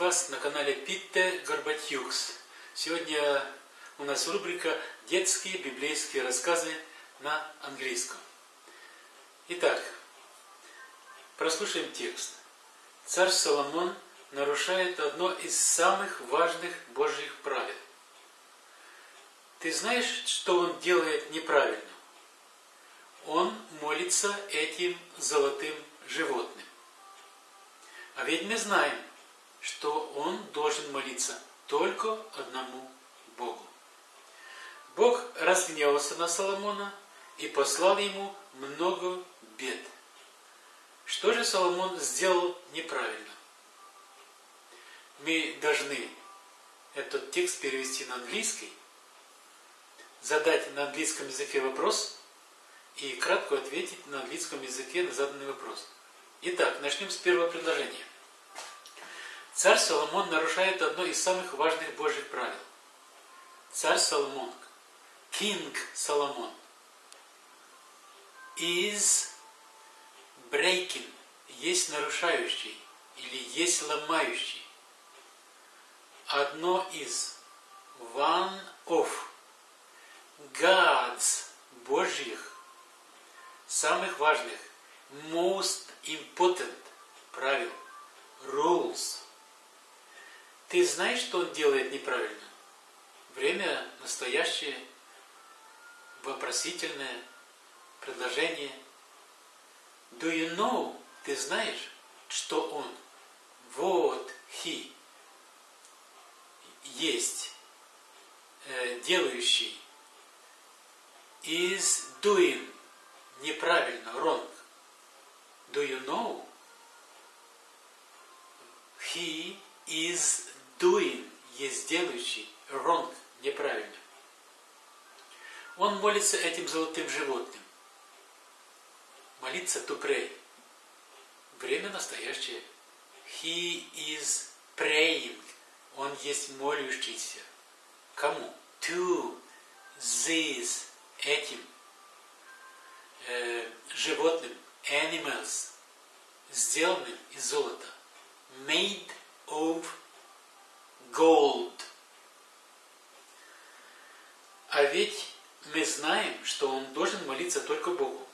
вас на канале Питте Горбатюкс. Сегодня у нас рубрика «Детские библейские рассказы на английском». Итак, прослушаем текст. Царь Соломон нарушает одно из самых важных Божьих правил. Ты знаешь, что он делает неправильно? Он молится этим золотым животным. А ведь мы знаем, что он должен молиться только одному Богу. Бог разгневался на Соломона и послал ему много бед. Что же Соломон сделал неправильно? Мы должны этот текст перевести на английский, задать на английском языке вопрос и кратко ответить на английском языке на заданный вопрос. Итак, начнем с первого предложения. Царь Соломон нарушает одно из самых важных Божьих правил. Царь Соломон, King Соломон, is breaking, есть нарушающий или есть ломающий. Одно из, one of, God's, Божьих, самых важных, most important правил, rules. Ты знаешь, что он делает неправильно? Время настоящее, вопросительное, предложение. Do you know? Ты знаешь, что он? Вот, he. Есть. Э, делающий. Is doing. Неправильно, wrong. Do you know? He is doing, есть делающий, wrong, неправильно. Он молится этим золотым животным. Молиться to pray. Время настоящее. He is praying. Он есть молющийся. Кому? To this. Этим. Э, животным. Animals. Сделанным из золота. Made of gold. А ведь мы знаем, что он должен молиться только Богу.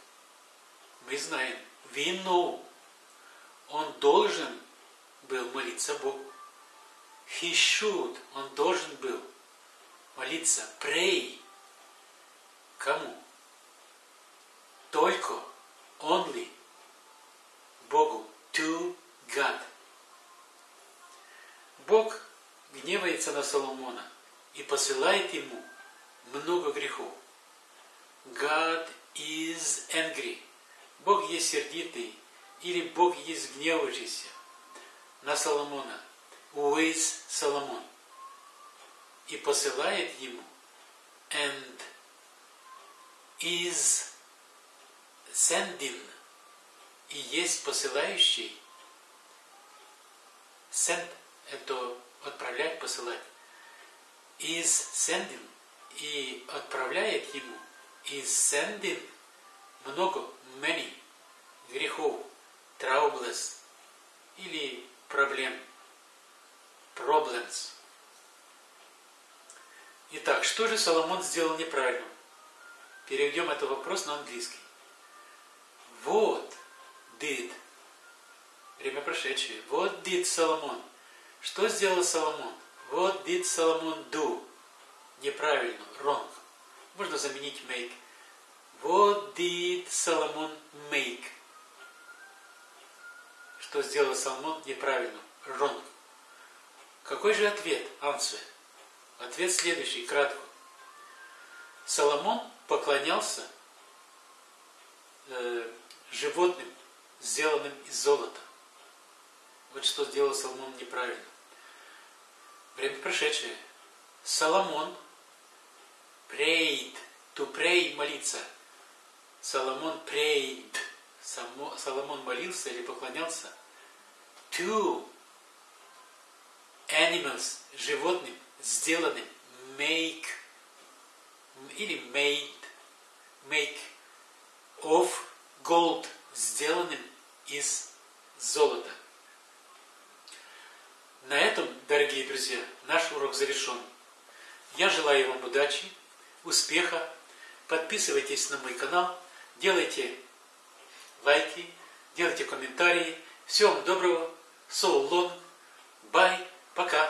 Мы знаем, we know, он должен был молиться Богу. He should, он должен был молиться, pray. Кому? Только, only, Богу, to God. Бог гневается на Соломона и посылает ему много грехов. God is angry. Бог есть сердитый, или Бог есть гневающийся на Соломона. Is Соломон? И посылает ему and is sending и есть посылающий send это отправлять, посылать. Is sending и отправляет ему is sending много, many грехов, troubles или проблем, problems. Итак, что же Соломон сделал неправильно? Переведем этот вопрос на английский. Вот did, время прошедшее, what did Соломон – что сделал Соломон? What did Solomon do? Неправильно, wrong. Можно заменить make. What did Solomon make? Что сделал Соломон неправильно? Wrong. Какой же ответ? Answer. Ответ следующий, кратко. Соломон поклонялся э, животным, сделанным из золота. Вот что сделал Соломон неправильно. Время прошедшее. Соломон prayed, to pray, молиться. Соломон prayed, Соломон молился или поклонялся to animals, животным, сделанным, make, или made, make, of gold, сделанным из золота. На этом, дорогие друзья, наш урок завершен. Я желаю вам удачи, успеха. Подписывайтесь на мой канал, делайте лайки, делайте комментарии. Всего вам доброго. Соу Лон. Бай. Пока.